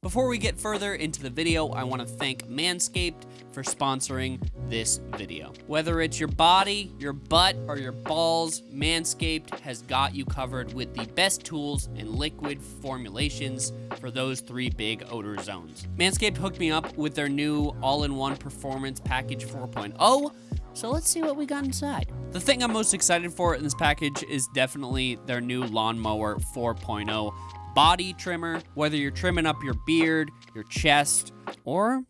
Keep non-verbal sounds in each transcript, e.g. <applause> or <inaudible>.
Before we get further into the video, I want to thank Manscaped for sponsoring this video. Whether it's your body, your butt, or your balls, Manscaped has got you covered with the best tools and liquid formulations for those three big odor zones. Manscaped hooked me up with their new all-in-one performance package 4.0, so let's see what we got inside. The thing I'm most excited for in this package is definitely their new Lawnmower 4.0 body trimmer, whether you're trimming up your beard, your chest, or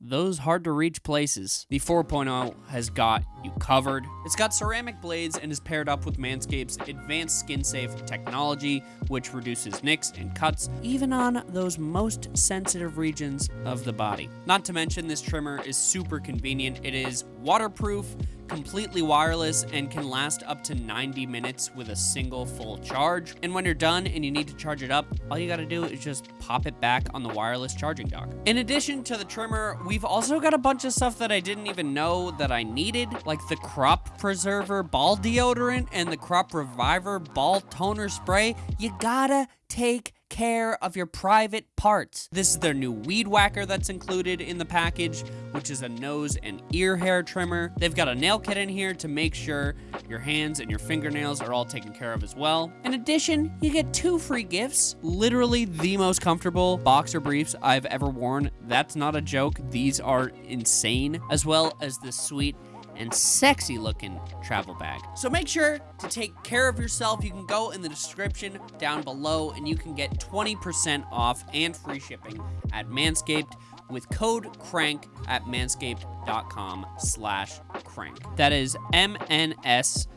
those hard to reach places. The 4.0 has got you covered. It's got ceramic blades and is paired up with Manscaped's advanced skin safe technology, which reduces nicks and cuts, even on those most sensitive regions of the body. Not to mention, this trimmer is super convenient. It is waterproof, completely wireless, and can last up to 90 minutes with a single full charge. And when you're done and you need to charge it up, all you gotta do is just pop it back on the wireless charging dock. In addition to the trimmer, we've also got a bunch of stuff that I didn't even know that I needed, like the Crop Preserver Ball Deodorant and the Crop Reviver Ball Toner Spray. You gotta take care of your private parts. This is their new weed whacker that's included in the package, which is a nose and ear hair trimmer. They've got a nail kit in here to make sure your hands and your fingernails are all taken care of as well. In addition, you get two free gifts, literally the most comfortable boxer briefs I've ever worn. That's not a joke. These are insane, as well as this sweet and sexy looking travel bag. So make sure to take care of yourself. You can go in the description down below and you can get 20% off and free shipping at Manscaped with code CRANK at manscaped.com slash crank. That is M-N-S-C-P-D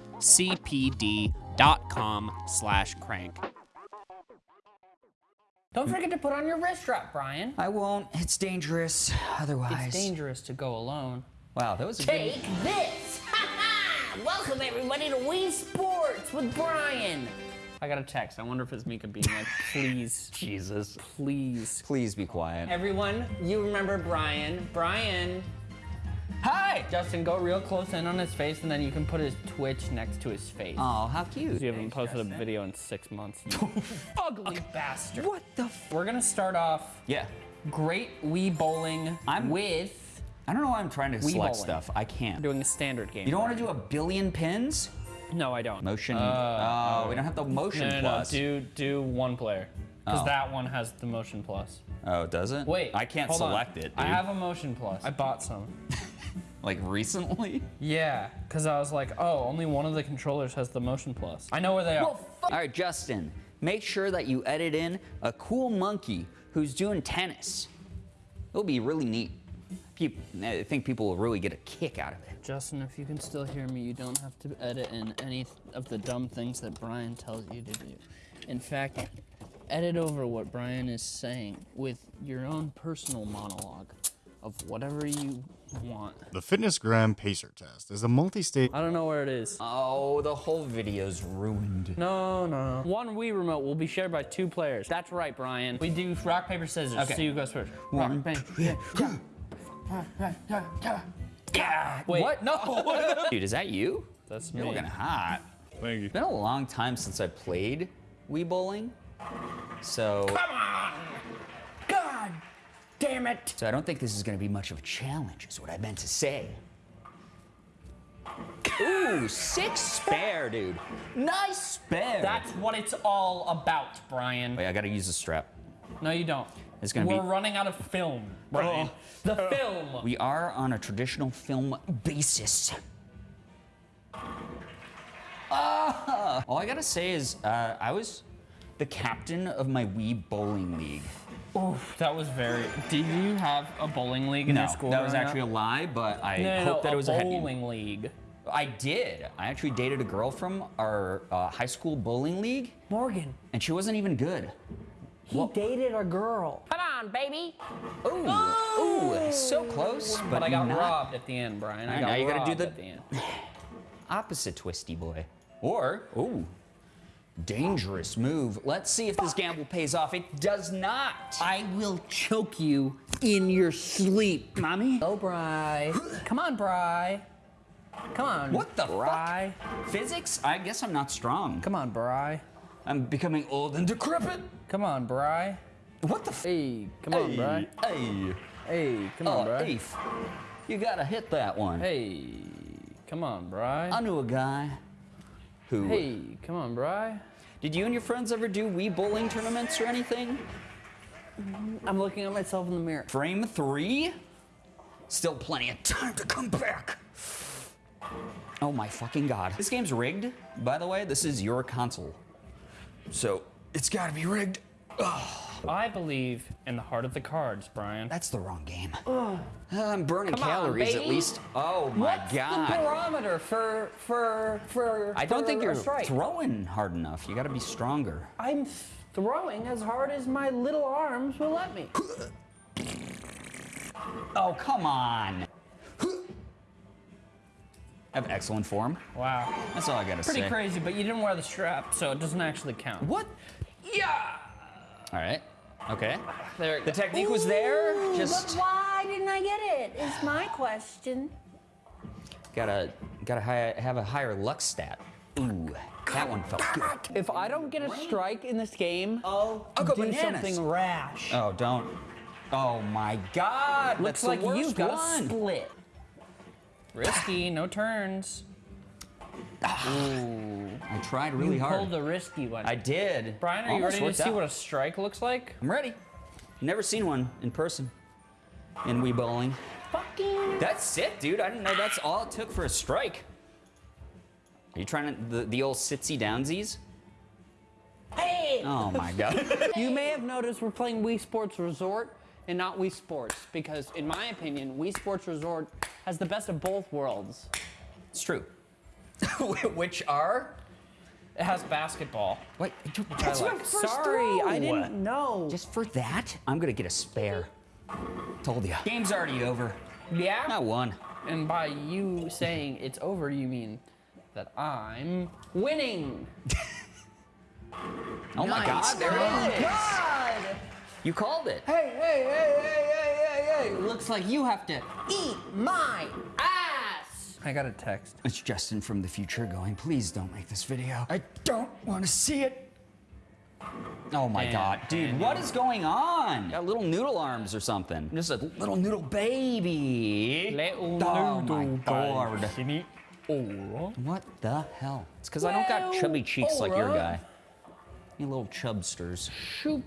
dot com slash crank. Don't forget to put on your wrist strap, Brian. I won't. It's dangerous otherwise. It's dangerous to go alone. Wow, that was a Take this! <laughs> Welcome everybody to Wii Sports with Brian. I got a text. I wonder if it's Mika being like, <laughs> please. Jesus. please. Please be quiet. Everyone, you remember Brian. Brian. Hi! Justin, go real close in on his face and then you can put his Twitch next to his face. Oh, how cute. You haven't posted a video in six months. <laughs> You ugly bastard. What the f- We're gonna start off Yeah. great Wii bowling I'm- with I don't know why I'm trying to Wii select bowling. stuff. I can't. I'm doing a standard game. You don't want to do a billion pins? No, I don't. Motion. Uh, oh, we don't have the motion No, no, no. plus. Do do one player. Because Oh. that one has the motion plus. Oh, does it? Wait. I can't hold on. select it. Dude. I have a motion plus. I bought some. <laughs> like recently. Yeah, because I was like, oh, only one of the controllers has the motion plus. I know where they are. All right, Justin. Make sure that you edit in a cool monkey who's doing tennis. It'll be really neat. People, I think people will really get a kick out of it. Justin, if you can still hear me, you don't have to edit in any of the dumb things that Brian tells you to do. In fact, edit over what Brian is saying with your own personal monologue of whatever you want. The Fitness FitnessGram Pacer Test is a multi-state I don't know where it is. Oh, the whole video's ruined. No, no. no. One Wii remote will be shared by two players. That's right, Brian. We do rock, paper, scissors. Okay. So you go first. One, rock, paper, yeah. Wait. What? No. <laughs> Dude, is that you? That's You're me. looking hot. Thank you. It's been a long time since I played Wii Bowling. So, Come on! God damn it. so I don't think this is gonna be much of a challenge, is what I meant to say. Ooh, six spare, dude. Nice spare. That's what it's all about, Brian. Wait, I gotta use the strap. No, you don't. It's gonna We're be- running out of film, Brian. The film. <laughs> We are on a traditional film basis. Ah! All I gotta say is, uh, I was the captain of my Wii bowling league. Oof, that was very. Did you have a bowling league in No, your school? that was actually a lie, but I no, hope no, that it was a bowling league. I did. I actually dated a girl from our uh, high school bowling league, Morgan, and she wasn't even good. He dated a girl. Come on, baby. Ooh, ooh, so close, but, But I got not robbed at the end, Brian. I Alright, got now you gotta do the- at the end. <laughs> opposite twisty boy. Or, ooh, dangerous move. Let's see if this gamble pays off. It does not. I will choke you in your sleep. Mommy? <gasps> Oh, Bry. <gasps> Come on, Bry. Come on. What the Bry? Physics? I guess I'm not strong. Come on, Bry. I'm becoming old and decrepit. Come on, Bry. What the f- Hey, come on, Bry. Hey. Hey, come Oh, on, Bry. You gotta hit that one. Hey, come on, Bry. I knew a guy who. Hey, come on, Bry. Did you and your friends ever do Wii bowling tournaments or anything? I'm looking at myself in the mirror. Frame three? Still plenty of time to come back. Oh my fucking god. This game's rigged, by the way. This is your console. So, it's gotta be rigged. I believe in the heart of the cards, Brian. That's the wrong game. Uh, I'm burning Come on, calories at least. Oh my What's god. the barometer for for for? I don't for think you're strike? throwing hard enough. You gotta be stronger. I'm throwing as hard as my little arms will let me. Oh, come on. I have excellent form. Wow, That's all I gotta pretty say. Pretty crazy. But you didn't wear the strap, so it doesn't actually count. What? Yeah. All right. Okay. There. The technique was there. Just But why didn't I get it? Is my question. gotta gotta hi- have a higher luck stat. Ooh, that one felt good. If I don't get a strike in this game, oh, I'll, I'll go do bananas. something rash. Oh, don't. Oh my God! Looks that's like you've got one. split. Risky, no turns. I tried really you hard. pulled the risky one. I did. Brian, are you ready to see out. what a strike looks like? I'm ready. Never seen one in person. In Wii bowling. Fucking. That's sick, dude. I didn't know that's all it took for a strike. Are you trying to the, the old sitsy downsies? Hey! Oh my god. <laughs> You may have noticed we're playing Wii Sports Resort and not Wii Sports because, in my opinion, Wii Sports Resort has the best of both worlds. it's true. <laughs> Which are? It has basketball. Wait, I that's like. my first Sorry, throw. I didn't know. Just for that, I'm gonna get a spare. Told ya. Game's already over. yeah. I won. And by you saying it's over, you mean that I'm winning. <laughs> Oh my god, there it is. God! You called it. Hey, hey, hey, hey, hey, hey, hey! Looks like you have to eat my ass. I got a text. It's Justin from the future going, please don't make this video. I don't want to see it. Oh my Damn, god, dude, Andy. what is going on? Got little noodle arms or something. Just a little noodle baby. Little oh my noodle god. baby. Oh. What the hell? It's because I don't got chubby cheeks like your guy. You little chubsters. Shoot.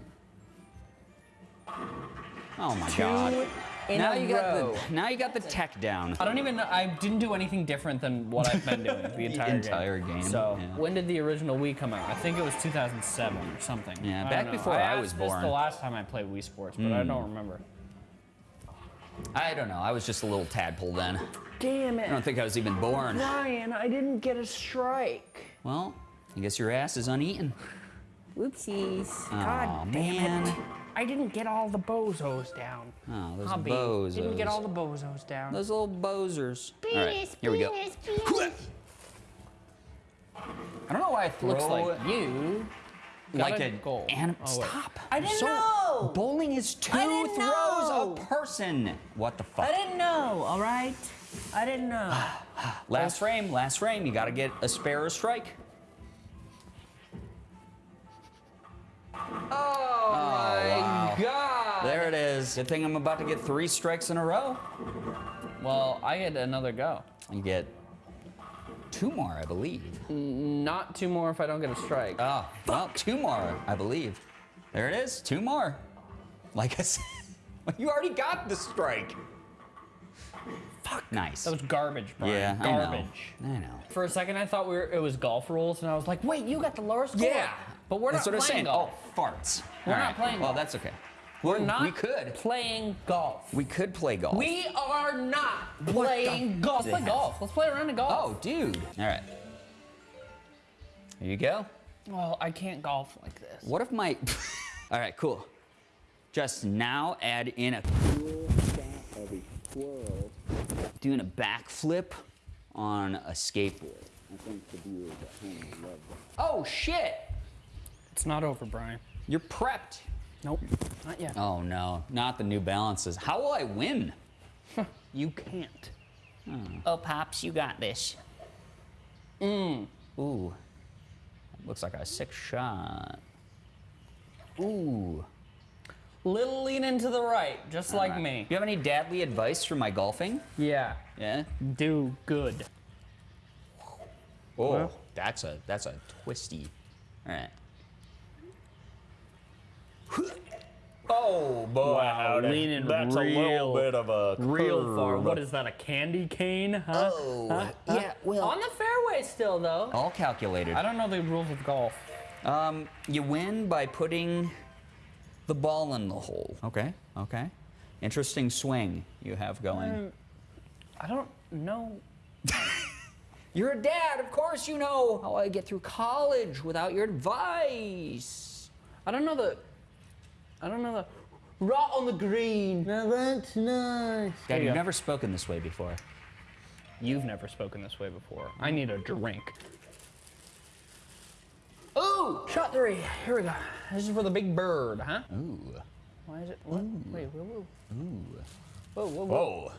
Oh my Two god. in now a you got the now you got the tech down. I don't even know. I didn't do anything different than what I've been doing the <laughs> entire, entire game, So, yeah. when did the original Wii come out? I think it was 2007 or something. Yeah, I back before I asked was this born. Hmm. the last time I played Wii Sports, but I don't remember. I don't know. I was just a little tadpole then. Damn it. I don't think I was even born. Ryan, I didn't get a strike. Well, I guess your ass is uneaten. Whoopsies. Oh, God damn man. it. I didn't get all the bozos down. Oh, those Hubby, bozos. Didn't get all the bozos down. Those little bozers. All right, Penis, here we go. penis, penis. I don't know why it Looks like you got like a a goal. anim- Oh. Stop. I didn't So- know. Bowling is two I throws know. a person. What the fuck? I didn't know, all right? I didn't know. <sighs> Last frame, last frame. You got to get a spare or strike. Oh, Good thing I'm about to get three strikes in a row. Well, I get another go. You get two more, I believe. Mm, not two more if I don't get a strike. Oh, well, two more, I believe. There it is, two more. Like I said, <laughs> you already got the strike. Fuck. Nice. that was garbage, Brian. yeah, garbage. I know. I know. For a second, I thought we were, it was golf rules, and I was like, wait, you got the lower score. Yeah. But we're that's not what I'm playing saying. golf. Oh, farts. We're All not right. playing Well, golf. that's okay. We're not We could. playing golf. We could play golf. We are not playing golf. Let's play golf. Let's play around a golf. Oh, dude. All right. Here you go. Well, I can't golf like this. What if my. <laughs> All right, cool. Just now add in a cool shot of a squirrel doing a backflip on a skateboard. I think the viewers at home love that. Oh, shit! It's not over, Brian. You're prepped. Nope, not yet. Oh, no. Not the New Balances. How will I win? <laughs> You can't. Hmm. Oh, Pops, you got this. Mmm. Ooh. Looks like a sick shot. Ooh. Little leaning to the right, just like Alright. me. You have any dadly advice for my golfing? Yeah. Yeah. Do good. Oh, Well. that's a that's a twisty. All right. Oh boy, Wow, howdy. leaning that's a little bit of a Real far. What is that? A candy cane? Huh? Oh, Huh? yeah, well- on the fairway still though. All calculated. I don't know the rules of golf. Um, you win by putting the ball in the hole. Okay, okay. Interesting swing you have going. Um, I don't know. <laughs> You're a dad, of course you know how I get through college without your advice. I don't know the. I don't know the. Right on the green. Now that's nice. Dad, you you've go. never spoken this way before. You've never spoken this way before. I need a drink. Ooh! Shot three. Here we go. This is for the big bird, huh? Ooh. Why is it? What? Wait, whoa, whoa. Ooh. Whoa, whoa, whoa. Whoa.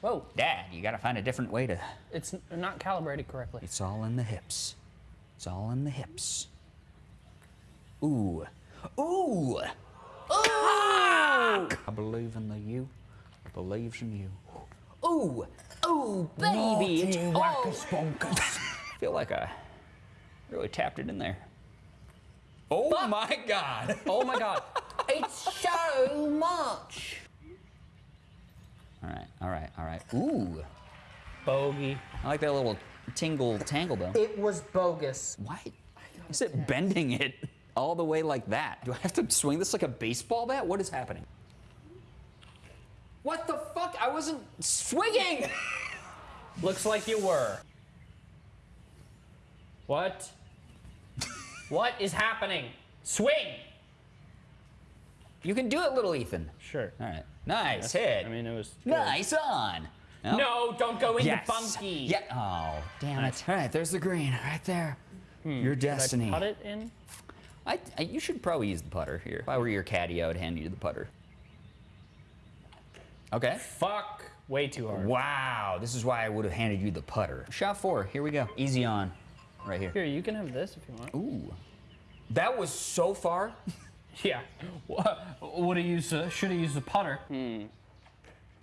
Whoa. Dad, you gotta find a different way to. It's not calibrated correctly. It's all in the hips. It's all in the hips. Ooh. Ooh! Ooh! I believe in the you. Believes in you. Oh, oh, baby! It's oh. <laughs> I feel like I really tapped it in there. Oh my god! Oh my god. It's so much. All right, all right, all right. Ooh! Bogey. I like that little tingle tangle though. It was bogus. Why is it bending it all the way like that? Do I have to swing this like a baseball bat? What is happening? What the fuck? I wasn't swinging! <laughs> Looks like you were. What? what is happening? Swing! You can do it, little Ethan. Sure. All right. Nice hit. I mean, it was. good. nice on. No, don't go in Yes. the bunkie. Yeah. Oh, damn it. All right, there's the green right there. Hmm. Your destiny. Put it in. I, I, you should probably use the putter here. If I were your caddy, I would hand you the putter. Okay. Fuck. Way too hard. Wow, this is why I would have handed you the putter. Shot four, here we go. Easy on, right here. Here, you can have this if you want. Ooh. That was so far. <laughs> Yeah. Would have used? Uh, Should have used the putter.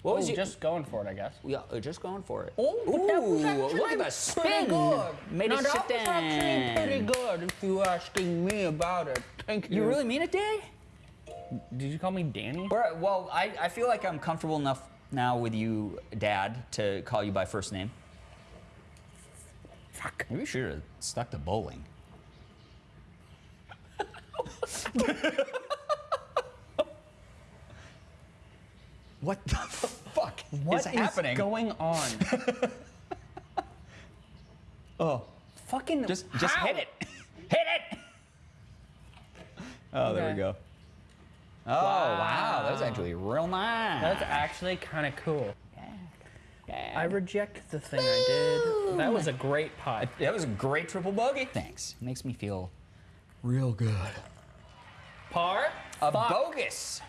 What was you just going for it, I guess. Yeah, uh, just going for it. Oh, but that was Ooh, look at the spin. good. Made now, it that sit was actually pretty good if you're asking me about it. Thank you. You really mean it, Day? Did you call me Danny? Well, I, I feel like I'm comfortable enough now with you, Dad, to call you by first name. Fuck. Maybe we should have stuck to bowling. <laughs> <laughs> what the What is is happening? going on? <laughs> oh, Fucking. just just how? hit it. <laughs> hit it. Oh, there we go. Oh, wow. That was actually real nice. That's actually kind of cool. Yeah. I reject the thing I did. That was a great putt. That was a great triple bogey. Thanks. Makes me feel real good. Par? A Fuck. bogus.